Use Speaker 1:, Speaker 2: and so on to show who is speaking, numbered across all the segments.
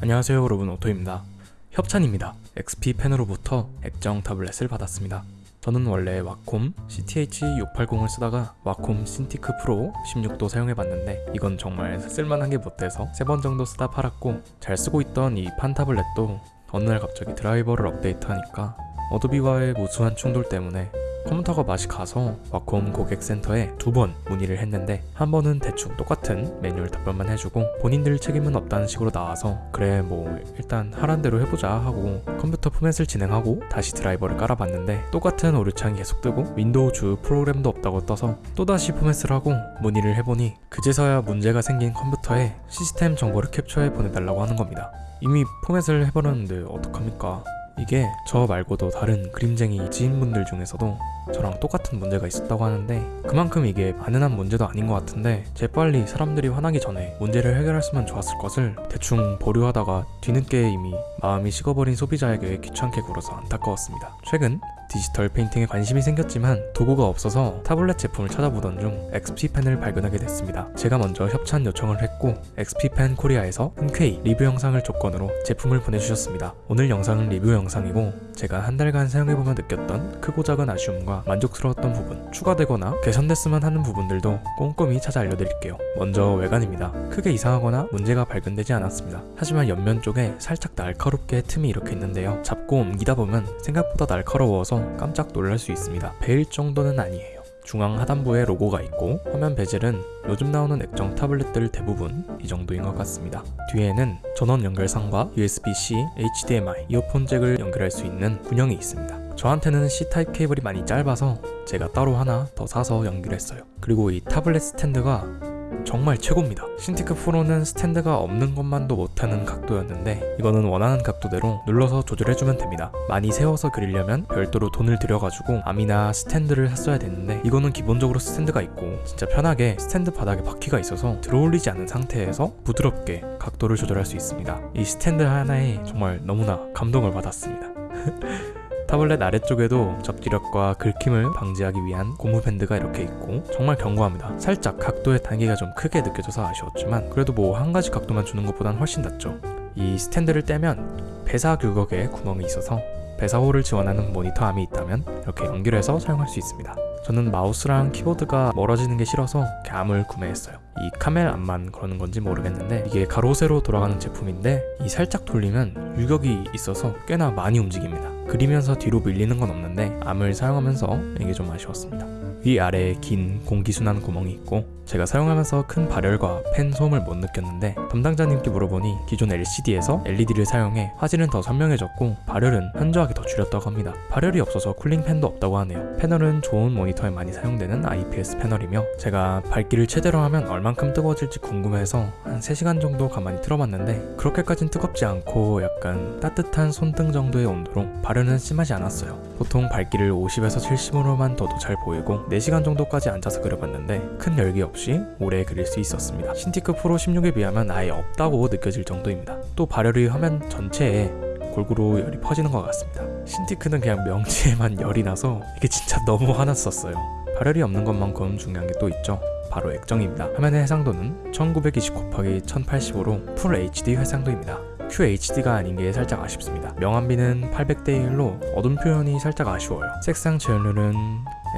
Speaker 1: 안녕하세요 여러분 오토입니다. 협찬입니다. XP 펜으로부터 액정 타블렛을 받았습니다. 저는 원래 와콤 CTH680을 쓰다가 와콤 신티크 프로 16도 사용해봤는데 이건 정말 쓸만한 게 못돼서 세 번 정도 쓰다 팔았고 잘 쓰고 있던 이 판 타블렛도 어느 날 갑자기 드라이버를 업데이트하니까 어도비와의 무수한 충돌 때문에 컴퓨터가 맛이 가서 와콤 고객센터에 두 번 문의를 했는데 한 번은 대충 똑같은 매뉴얼 답변만 해주고 본인들 책임은 없다는 식으로 나와서 그래 뭐 일단 하란 대로 해보자 하고 컴퓨터 포맷을 진행하고 다시 드라이버를 깔아봤는데 똑같은 오류창이 계속 뜨고 윈도우 주 프로그램도 없다고 떠서 또다시 포맷을 하고 문의를 해보니 그제서야 문제가 생긴 컴퓨터에 시스템 정보를 캡처해 보내달라고 하는 겁니다. 이미 포맷을 해버렸는데 어떡합니까? 이게 저 말고도 다른 그림쟁이 지인분들 중에서도 저랑 똑같은 문제가 있었다고 하는데 그만큼 이게 만연한 문제도 아닌 것 같은데 재빨리 사람들이 화나기 전에 문제를 해결했으면 좋았을 것을 대충 보류하다가 뒤늦게 이미 마음이 식어버린 소비자에게 귀찮게 굴어서 안타까웠습니다. 최근 디지털 페인팅에 관심이 생겼지만 도구가 없어서 타블렛 제품을 찾아보던 중 XP펜을 발견하게 됐습니다. 제가 먼저 협찬 요청을 했고 XP펜 코리아에서 흔쾌히 리뷰 영상을 조건으로 제품을 보내주셨습니다. 오늘 영상은 리뷰 영상이고 제가 한 달간 사용해보며 느꼈던 크고 작은 아쉬움과 만족스러웠던 부분 추가되거나 개선됐으면 하는 부분들도 꼼꼼히 찾아 알려드릴게요. 먼저 외관입니다. 크게 이상하거나 문제가 발견되지 않았습니다. 하지만 옆면 쪽에 살짝 날카롭게 틈이 이렇게 있는데요. 잡고 옮기다 보면 생각보다 날카로워서 깜짝 놀랄 수 있습니다. 베일 정도는 아니에요. 중앙 하단부에 로고가 있고 화면 베젤은 요즘 나오는 액정 타블렛들 대부분 이 정도인 것 같습니다. 뒤에는 전원 연결선과 USB-C, HDMI, 이어폰 잭을 연결할 수 있는 구멍이 있습니다. 저한테는 C타입 케이블이 많이 짧아서 제가 따로 하나 더 사서 연결했어요. 그리고 이 타블렛 스탠드가 정말 최고입니다. 신티크 프로는 스탠드가 없는 것만도 못하는 각도였는데 이거는 원하는 각도대로 눌러서 조절해주면 됩니다. 많이 세워서 그리려면 별도로 돈을 들여가지고 암이나 스탠드를 샀어야 됐는데 이거는 기본적으로 스탠드가 있고 진짜 편하게 스탠드 바닥에 바퀴가 있어서 들어올리지 않은 상태에서 부드럽게 각도를 조절할 수 있습니다. 이 스탠드 하나에 정말 너무나 감동을 받았습니다. 타블렛 아래쪽에도 접지력과 긁힘을 방지하기 위한 고무 밴드가 이렇게 있고 정말 견고합니다. 살짝 각도의 단계가 좀 크게 느껴져서 아쉬웠지만 그래도 뭐 한 가지 각도만 주는 것보단 훨씬 낫죠. 이 스탠드를 떼면 베사 규격의 구멍이 있어서 베사 홀을 지원하는 모니터 암이 있다면 이렇게 연결해서 사용할 수 있습니다. 저는 마우스랑 키보드가 멀어지는 게 싫어서 암을 구매했어요. 이 카멜 암만 그러는 건지 모르겠는데 이게 가로 세로 돌아가는 제품인데 이 살짝 돌리면 유격이 있어서 꽤나 많이 움직입니다. 그리면서 뒤로 밀리는 건 없는데 암을 사용하면서 이게 좀 아쉬웠습니다. 위아래에 긴 공기순환 구멍이 있고 제가 사용하면서 큰 발열과 팬 소음을 못 느꼈는데 담당자님께 물어보니 기존 LCD에서 LED를 사용해 화질은 더 선명해졌고 발열은 현저하게 더 줄였다고 합니다. 발열이 없어서 쿨링 팬도 없다고 하네요. 패널은 좋은 모니터에 많이 사용되는 IPS 패널이며 제가 밝기를 최대로 하면 얼만큼 뜨거워질지 궁금해서 한 3시간 정도 가만히 틀어봤는데 그렇게까진 뜨겁지 않고 약간 따뜻한 손등 정도의 온도로 발열은 심하지 않았어요. 보통 밝기를 50에서 70으로만 둬도 잘 보이고 4시간 정도까지 앉아서 그려봤는데 큰 열기 없이 오래 그릴 수 있었습니다. 신티크 프로 16에 비하면 아예 없다고 느껴질 정도입니다. 또 발열이 화면 전체에 골고루 열이 퍼지는 것 같습니다. 신티크는 그냥 명치에만 열이 나서 이게 진짜 너무 화났었어요. 발열이 없는 것만큼 중요한 게 또 있죠. 바로 액정입니다. 화면의 해상도는 1920 곱하기 1080으로 풀 HD 해상도입니다. QHD가 아닌 게 살짝 아쉽습니다. 명암비는 800대 1로 어둠 표현이 살짝 아쉬워요. 색상 재현율은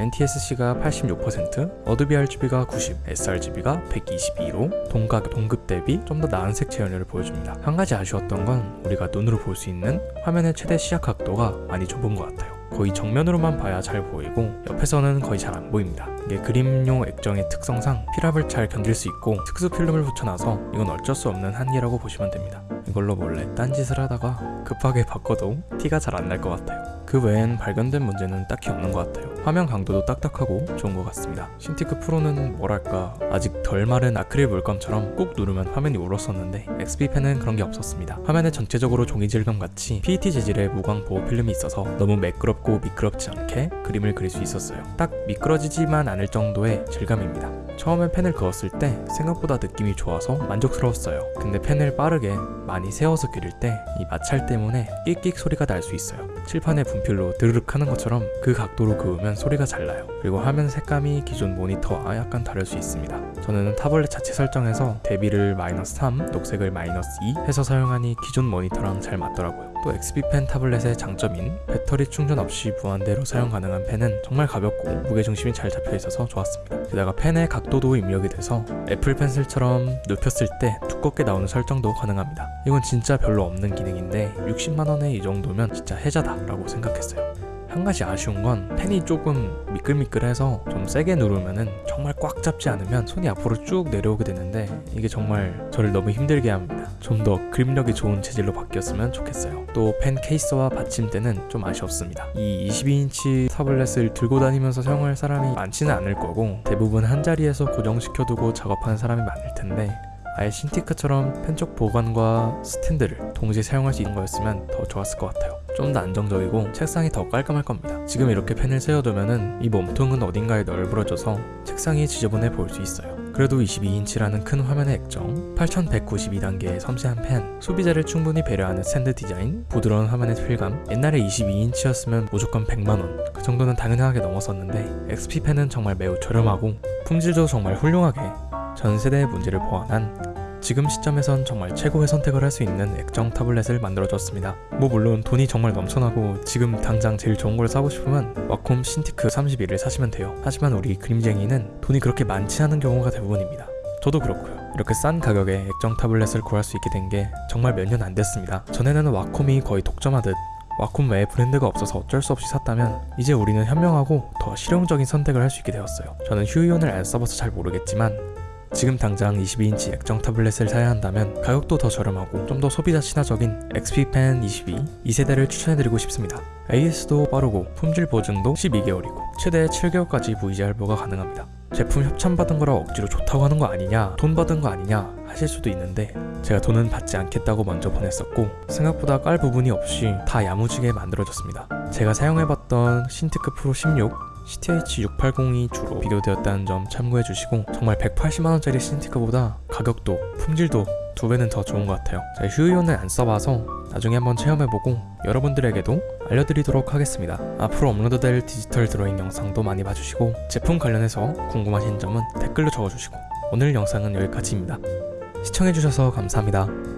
Speaker 1: NTSC가 86%, 어도비 RGB가 90, sRGB가 122로 동각, 동급 대비 좀 더 나은 색 재현율을 보여줍니다. 한 가지 아쉬웠던 건 우리가 눈으로 볼 수 있는 화면의 최대 시야 각도가 많이 좁은 것 같아요. 거의 정면으로만 봐야 잘 보이고 옆에서는 거의 잘 안 보입니다. 이게 그림용 액정의 특성상 필압을 잘 견딜 수 있고 특수 필름을 붙여놔서 이건 어쩔 수 없는 한계라고 보시면 됩니다. 이걸로 몰래 딴짓을 하다가 급하게 바꿔도 티가 잘 안 날 것 같아요. 그 외엔 발견된 문제는 딱히 없는 것 같아요. 화면 강도도 딱딱하고 좋은 것 같습니다. 신티크 프로는 뭐랄까 아직 덜 마른 아크릴 물감처럼 꾹 누르면 화면이 울었었는데 XP펜은 그런 게 없었습니다. 화면에 전체적으로 종이 질감 같이 PET 재질의 무광 보호 필름이 있어서 너무 매끄럽고 미끄럽지 않게 그림을 그릴 수 있었어요. 딱 미끄러지지만 않을 정도의 질감입니다. 처음에 펜을 그었을 때 생각보다 느낌이 좋아서 만족스러웠어요. 근데 펜을 빠르게 많이 세워서 그릴 때 이 마찰 때문에 끽끽 소리가 날 수 있어요. 칠판에 분필로 드르륵 하는 것처럼 그 각도로 그으면 소리가 잘 나요. 그리고 화면 색감이 기존 모니터와 약간 다를 수 있습니다. 저는 타블렛 자체 설정에서 대비를 마이너스 3, 녹색을 마이너스 2 해서 사용하니 기존 모니터랑 잘 맞더라고요. 또 XP펜 타블렛의 장점인 배터리 충전 없이 무한대로 사용 가능한 펜은 정말 가볍고 무게중심이 잘 잡혀 있어서 좋았습니다. 게다가 펜의 각도도 입력이 돼서 애플 펜슬처럼 눕혔을 때 두껍게 나오는 설정도 가능합니다. 이건 진짜 별로 없는 기능인데 60만원에 이 정도면 진짜 혜자다 라고 생각했어요. 한 가지 아쉬운 건 펜이 조금 미끌미끌해서 좀 세게 누르면은 정말 꽉 잡지 않으면 손이 앞으로 쭉 내려오게 되는데 이게 정말 저를 너무 힘들게 합니다. 좀 더 그립력이 좋은 재질로 바뀌었으면 좋겠어요. 또 펜 케이스와 받침대는 좀 아쉬웠습니다. 이 22인치 타블렛을 들고 다니면서 사용할 사람이 많지는 않을 거고 대부분 한 자리에서 고정시켜두고 작업하는 사람이 많을 텐데 아예 신티크처럼 펜쪽 보관과 스탠드를 동시에 사용할 수 있는 거였으면 더 좋았을 것 같아요. 좀 더 안정적이고 책상이 더 깔끔할 겁니다. 지금 이렇게 펜을 세워두면은 이 몸통은 어딘가에 널브러져서 책상이 지저분해 보일 수 있어요. 그래도 22인치라는 큰 화면의 액정, 8192단계의 섬세한 펜, 소비자를 충분히 배려하는 스탠드 디자인, 부드러운 화면의 필감, 옛날에 22인치였으면 무조건 100만원, 그 정도는 당연하게 넘었었는데 XP 펜은 정말 매우 저렴하고 품질도 정말 훌륭하게 전 세대의 문제를 보완한 지금 시점에선 정말 최고의 선택을 할 수 있는 액정 타블렛을 만들어줬습니다. 뭐 물론 돈이 정말 넘쳐나고 지금 당장 제일 좋은 걸 사고 싶으면 와콤 신티크 31을 사시면 돼요. 하지만 우리 그림쟁이는 돈이 그렇게 많지 않은 경우가 대부분입니다. 저도 그렇고요. 이렇게 싼 가격에 액정 타블렛을 구할 수 있게 된 게 정말 몇 년 안 됐습니다. 전에는 와콤이 거의 독점하듯 와콤 외에 브랜드가 없어서 어쩔 수 없이 샀다면 이제 우리는 현명하고 더 실용적인 선택을 할 수 있게 되었어요. 저는 휴이온을 안 써봐서 잘 모르겠지만 지금 당장 22인치 액정 타블렛을 사야 한다면 가격도 더 저렴하고 좀 더 소비자 친화적인 XP Pen 22 2세대를 추천해드리고 싶습니다. AS도 빠르고 품질 보증도 12개월이고 최대 7개월까지 VG 할부가 가능합니다. 제품 협찬받은 거라 억지로 좋다고 하는 거 아니냐 돈 받은 거 아니냐 하실 수도 있는데 제가 돈은 받지 않겠다고 먼저 보냈었고 생각보다 깔 부분이 없이 다 야무지게 만들어졌습니다. 제가 사용해봤던 신티크 프로 16 CTH680이 주로 비교되었다는 점 참고해 주시고 정말 180만원짜리 신티크보다 가격도 품질도 두 배는 더 좋은 것 같아요. 제가 휴이온을 안 써봐서 나중에 한번 체험해보고 여러분들에게도 알려드리도록 하겠습니다. 앞으로 업로드될 디지털 드로잉 영상도 많이 봐주시고 제품 관련해서 궁금하신 점은 댓글로 적어주시고 오늘 영상은 여기까지입니다. 시청해주셔서 감사합니다